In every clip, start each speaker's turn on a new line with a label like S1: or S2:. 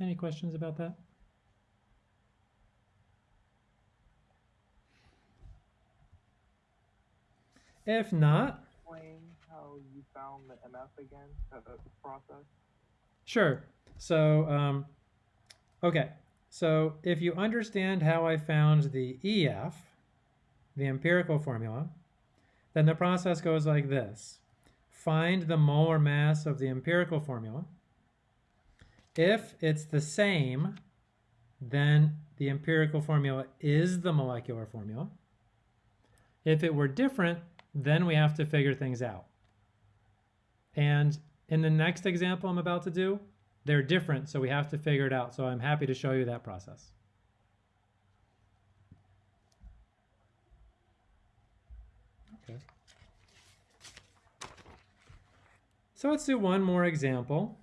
S1: Any questions about that? If not,
S2: Explain how you found the MF again, process.
S1: Sure. So, um, okay. So if you understand how I found the EF, the empirical formula, then the process goes like this. Find the molar mass of the empirical formula. If it's the same, then the empirical formula is the molecular formula. If it were different, then we have to figure things out. And in the next example I'm about to do, they're different, so we have to figure it out. So I'm happy to show you that process. Okay. So let's do one more example.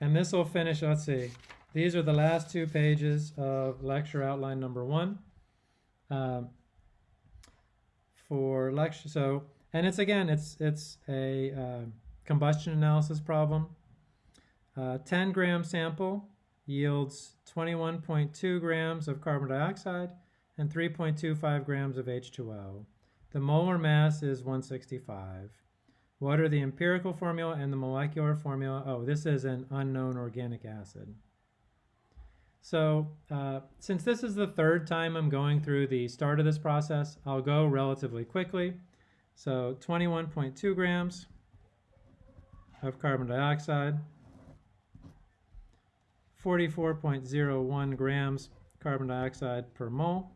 S1: And this will finish, let's see, these are the last two pages of lecture outline number one. Um, for lecture, so, and it's again, it's, it's a uh, combustion analysis problem. Uh, 10 gram sample yields 21.2 grams of carbon dioxide and 3.25 grams of H2O. The molar mass is 165. What are the empirical formula and the molecular formula? Oh, this is an unknown organic acid. So uh, since this is the third time I'm going through the start of this process, I'll go relatively quickly. So 21.2 grams of carbon dioxide, 44.01 grams carbon dioxide per mole,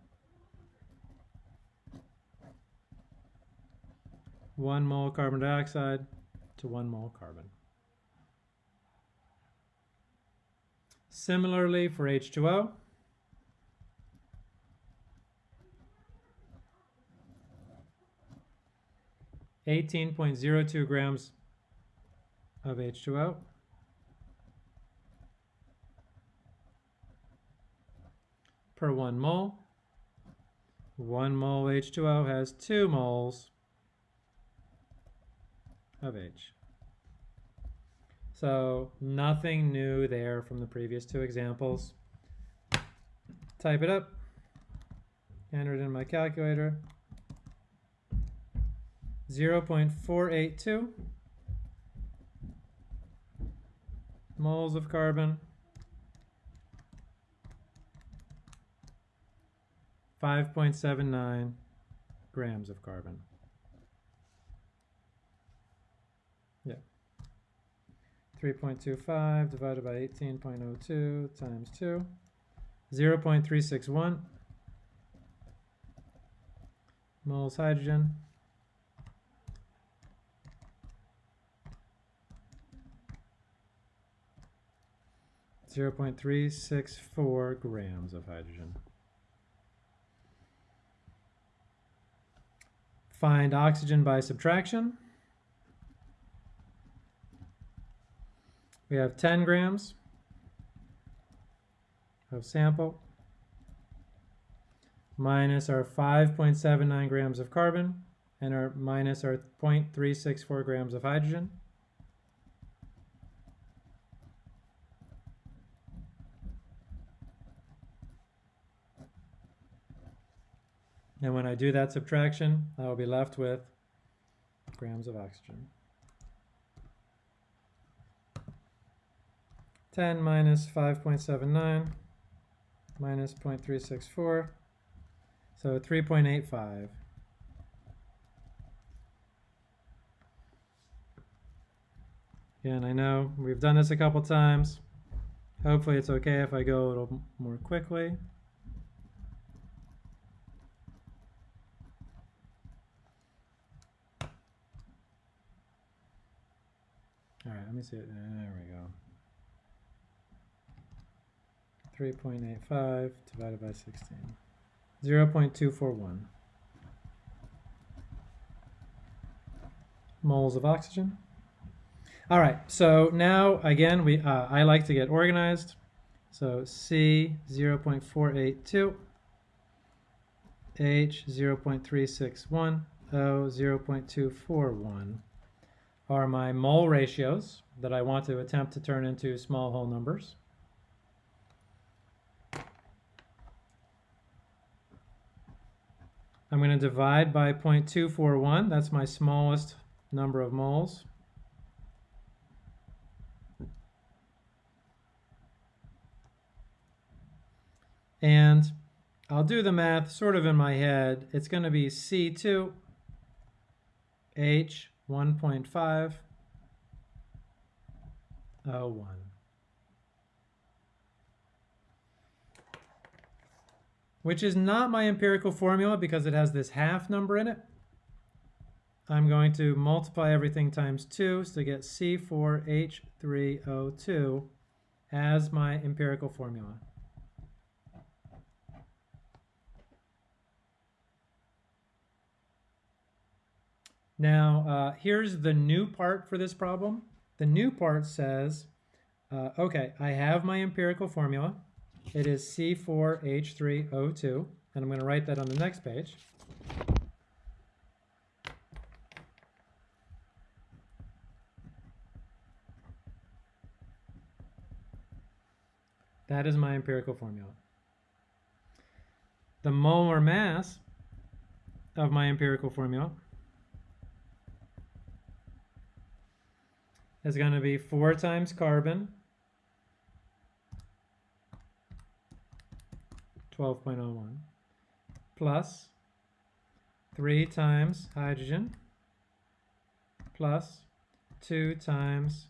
S1: 1 mole carbon dioxide to 1 mole carbon. Similarly for H2O, Eighteen point zero two grams of H2O. per one mole. One mole H2O has two moles of H. So nothing new there from the previous two examples. Type it up, enter it in my calculator. 0.482 moles of carbon, 5.79 grams of carbon. 3.25 divided by 18.02 times 2, 0.361 moles hydrogen, Zero point three six four grams of hydrogen. Find oxygen by subtraction. We have 10 grams of sample minus our 5.79 grams of carbon and our minus our 0.364 grams of hydrogen. And when I do that subtraction, I will be left with grams of oxygen. 10 minus 5.79 minus 0.364, so 3.85. Again, I know we've done this a couple times. Hopefully it's okay if I go a little more quickly. All right, let me see it. There we go. 3.85 divided by 16. 0 0.241 moles of oxygen. All right, so now again, we uh, I like to get organized. So C 0 0.482, H 0 0.361, O 0 0.241 are my mole ratios that I want to attempt to turn into small whole numbers. I'm going to divide by 0.241. That's my smallest number of moles. And I'll do the math sort of in my head. It's going to be C2 H 1.5 O1. Which is not my empirical formula because it has this half number in it. I'm going to multiply everything times 2 to get C4H3O2 as my empirical formula. Now, uh, here's the new part for this problem. The new part says, uh, okay, I have my empirical formula. It is C4H3O2, and I'm going to write that on the next page. That is my empirical formula. The molar mass of my empirical formula is going to be 4 times carbon, 12.01, plus 3 times hydrogen, plus 2 times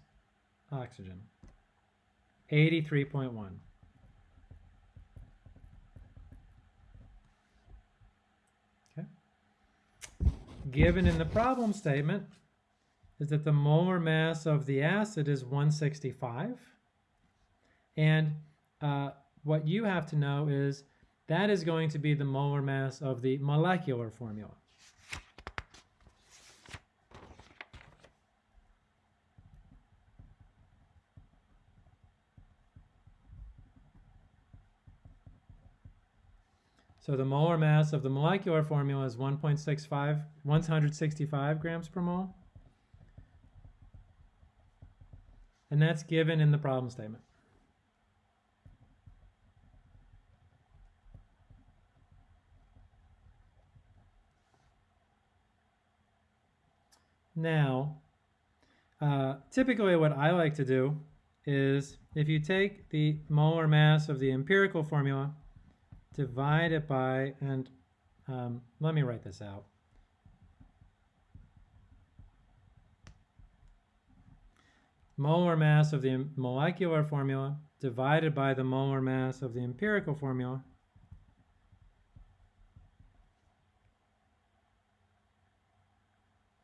S1: oxygen, 83.1. Okay. Given in the problem statement, is that the molar mass of the acid is 165. And uh, what you have to know is that is going to be the molar mass of the molecular formula. So the molar mass of the molecular formula is 1.65, 165 grams per mole. And that's given in the problem statement. Now, uh, typically what I like to do is if you take the molar mass of the empirical formula, divide it by, and um, let me write this out. molar mass of the molecular formula divided by the molar mass of the empirical formula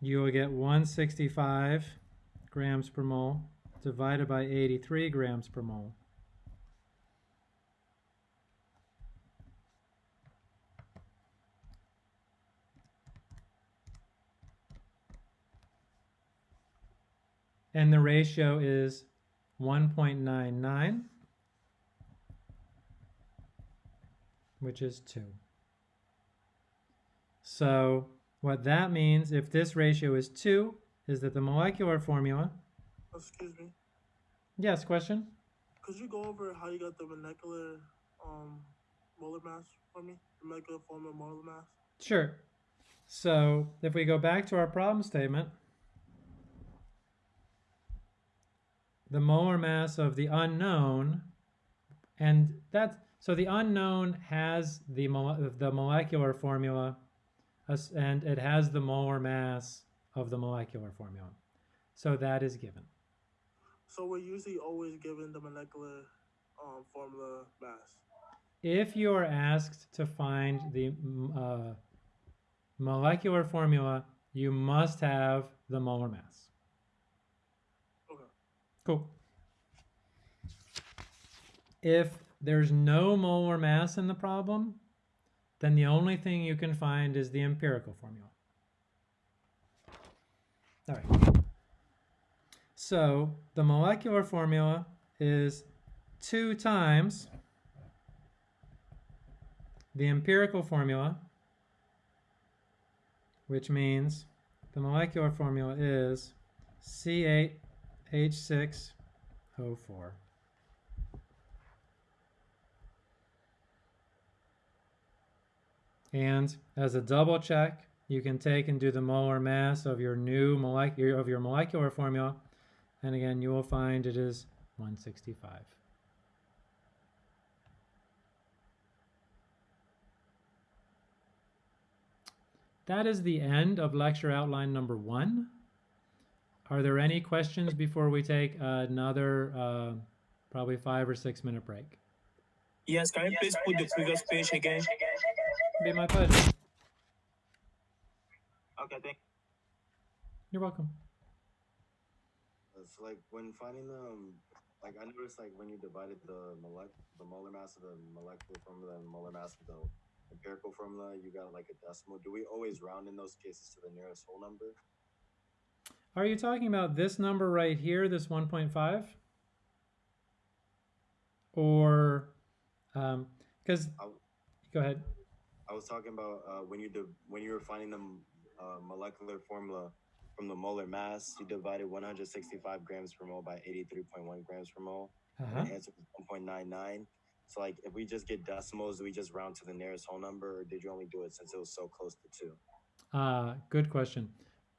S1: you will get 165 grams per mole divided by 83 grams per mole. and the ratio is 1.99, which is 2. So what that means, if this ratio is 2, is that the molecular formula...
S3: Excuse me.
S1: Yes, question?
S3: Could you go over how you got the molecular um, molar mass for me? The molecular formula molar mass?
S1: Sure. So if we go back to our problem statement, the molar mass of the unknown, and that's so the unknown has the the molecular formula, and it has the molar mass of the molecular formula. So that is given.
S3: So we're usually always given the molecular um, formula mass.
S1: If you are asked to find the uh, molecular formula, you must have the molar mass. Okay. Cool. If there's no molar mass in the problem, then the only thing you can find is the empirical formula. All right. So the molecular formula is 2 times the empirical formula, which means the molecular formula is C8 And as a double check, you can take and do the molar mass of your new molecular of your molecular formula, and again you will find it is 165. That is the end of lecture outline number one. Are there any questions before we take another uh, probably five or six minute break?
S4: Yes, can you please put the previous page again?
S1: Be my pleasure.
S2: Okay, thank.
S1: You're welcome.
S5: It's like when finding the, um, like I noticed like when you divided the molec the molar mass of the molecular formula and molar mass of the empirical formula, you got like a decimal. Do we always round in those cases to the nearest whole number?
S1: Are you talking about this number right here, this 1.5? Or, um, because,
S5: I,
S1: go ahead.
S5: I was talking about uh, when you div- when you were finding the uh, molecular formula from the molar mass, you divided 165 grams per mole by 83.1 grams per mole.
S1: Uh-huh.
S5: And the answer was 1.99. So like if we just get decimals, do we just round to the nearest whole number, or did you only do it since it was so close to two?
S1: Uh, good question.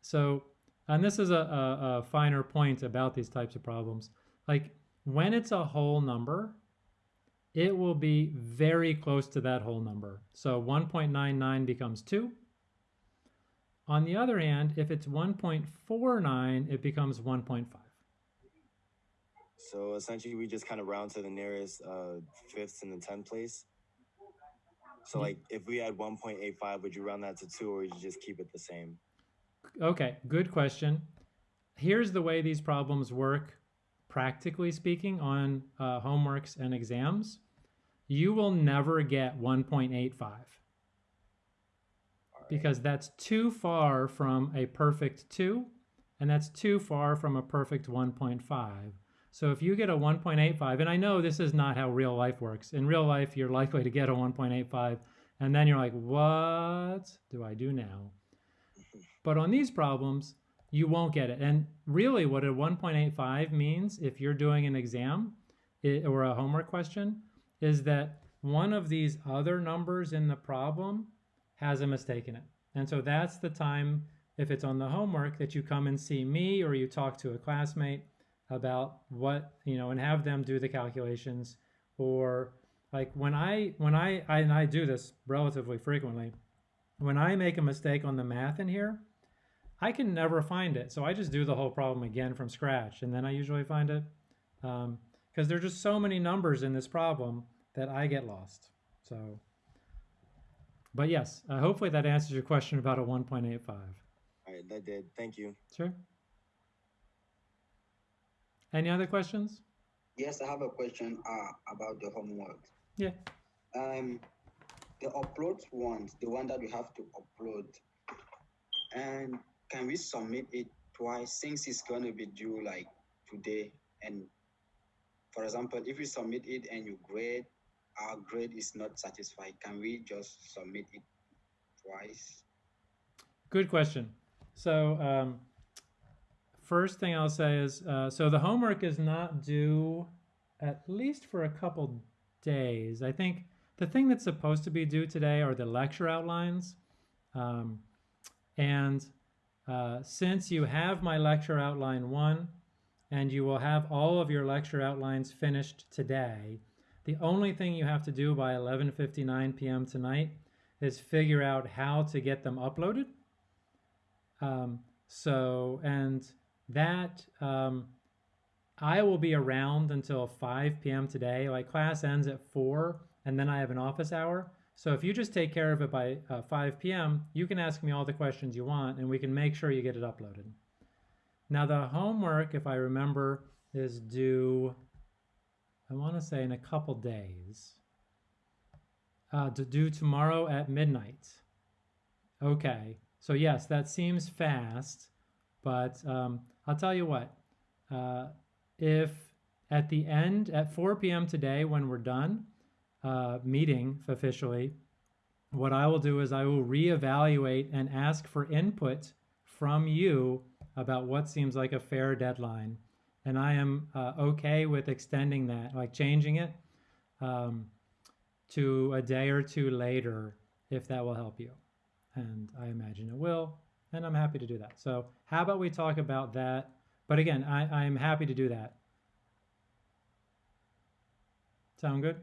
S1: So, and this is a, a, a finer point about these types of problems. Like when it's a whole number, it will be very close to that whole number. So 1.99 becomes 2. On the other hand, if it's 1.49, it becomes 1.5.
S5: So essentially, we just kind of round to the nearest uh, fifths in the tenth place. So like, if we had one point eight five, would you round that to two, or would you just keep it the same?
S1: Okay, good question. Here's the way these problems work, practically speaking, on uh, homeworks and exams. You will never get 1.85
S5: Alright.
S1: because that's too far from a perfect 2, and that's too far from a perfect 1.5. So if you get a 1.85, and I know this is not how real life works. In real life, you're likely to get a 1.85, and then you're like, what do I do now? But on these problems, you won't get it. And really, what a 1.85 means if you're doing an exam i- or a homework question is that one of these other numbers in the problem has a mistake in it. And so that's the time, if it's on the homework, that you come and see me or you talk to a classmate about what, you know, and have them do the calculations. Or like when I, when I, I and I do this relatively frequently, when I make a mistake on the math in here, I can never find it. So I just do the whole problem again from scratch. And then I usually find it um, because there's just so many numbers in this problem that I get lost. So, but yes, uh, hopefully that answers your question about a 1.85.
S5: All right, that did. Thank you.
S1: Sure. Any other questions?
S6: Yes, I have a question uh, about the homework.
S1: Yeah.
S6: Um, the upload ones, the one that we have to upload, and can we submit it twice since it's going to be due like today? And for example, if you submit it and you grade, our grade is not satisfied, can we just submit it twice?
S1: Good question. So, um, first thing I'll say is uh, so the homework is not due at least for a couple days. I think the thing that's supposed to be due today are the lecture outlines. Um, and uh, since you have my lecture outline one, and you will have all of your lecture outlines finished today, the only thing you have to do by 11:59 p.m. tonight is figure out how to get them uploaded. Um, so, and that um, I will be around until 5 p.m. today. Like class ends at 4, and then I have an office hour. So if you just take care of it by uh, 5 p.m., you can ask me all the questions you want, and we can make sure you get it uploaded. Now, the homework, if I remember, is due, I want to say in a couple days. Uh, to do tomorrow at midnight. Okay, so yes, that seems fast, but um, I'll tell you what. Uh, if at the end, at 4 p.m. today, when we're done uh, meeting officially, what I will do is I will reevaluate and ask for input from you about what seems like a fair deadline. And I am uh, okay with extending that, like changing it um, to a day or two later if that will help you. And I imagine it will, and I'm happy to do that. So how about we talk about that? But again, I, I'm happy to do that. Sound good?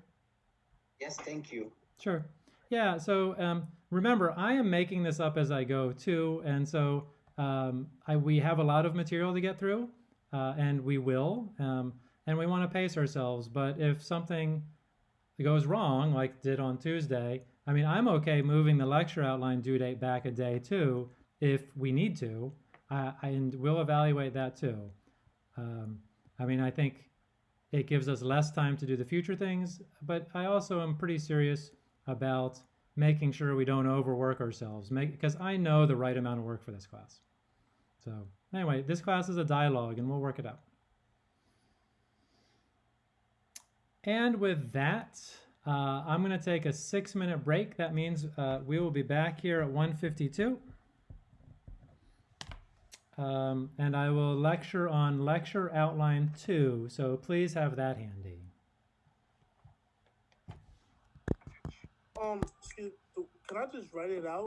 S6: Yes, thank you.
S1: Sure. Yeah. So um, remember, I am making this up as I go too, and so um, I, we have a lot of material to get through, uh, and we will, um, and we want to pace ourselves. But if something goes wrong, like did on Tuesday, I mean, I'm okay moving the lecture outline due date back a day too, if we need to, uh, and we'll evaluate that too. Um, I mean, I think it gives us less time to do the future things, but I also am pretty serious about making sure we don't overwork ourselves, because I know the right amount of work for this class. So anyway, this class is a dialogue, and we'll work it out. And with that, uh, I'm going to take a six-minute break. That means uh, we will be back here at 1:52. Um, and I will lecture on lecture outline two, so please have that handy.
S3: Um, can I just write it out?